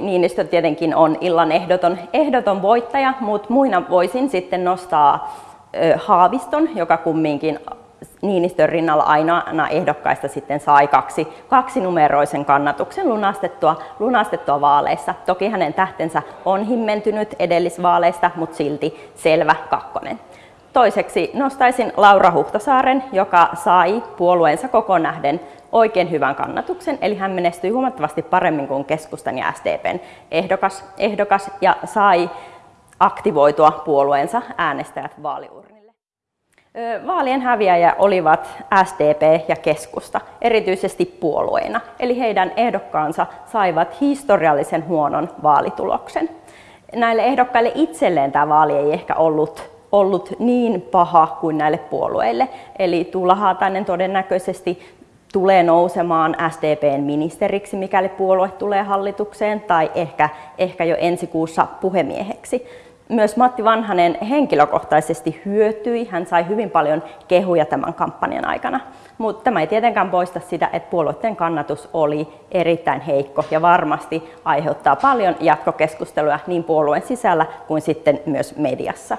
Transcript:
Niinistö tietenkin on illan ehdoton, ehdoton voittaja, mutta muina voisin sitten nostaa Haaviston, joka kumminkin Niinistön rinnalla aina ehdokkaista sitten sai kaksi, kaksi numeroisen kannatuksen lunastettua, lunastettua vaaleissa. Toki hänen tähtensä on himmentynyt edellisvaaleista, mutta silti selvä kakkonen. Toiseksi nostaisin Laura Huhtasaaren, joka sai puolueensa koko nähden oikein hyvän kannatuksen, eli hän menestyi huomattavasti paremmin kuin keskustan ja SDPn ehdokas, ehdokas ja sai aktivoitua puolueensa äänestäjät vaaliurnille. Vaalien häviäjä olivat SDP ja keskusta, erityisesti puolueina, eli heidän ehdokkaansa saivat historiallisen huonon vaalituloksen. Näille ehdokkaille itselleen tämä vaali ei ehkä ollut ollut niin paha kuin näille puolueille. Eli Tuula Haatainen todennäköisesti tulee nousemaan SDPn ministeriksi, mikäli puolue tulee hallitukseen, tai ehkä, ehkä jo ensi kuussa puhemieheksi. Myös Matti Vanhanen henkilökohtaisesti hyötyi, hän sai hyvin paljon kehuja tämän kampanjan aikana. Mutta tämä ei tietenkään poista sitä, että puolueiden kannatus oli erittäin heikko ja varmasti aiheuttaa paljon jatkokeskustelua niin puolueen sisällä kuin sitten myös mediassa.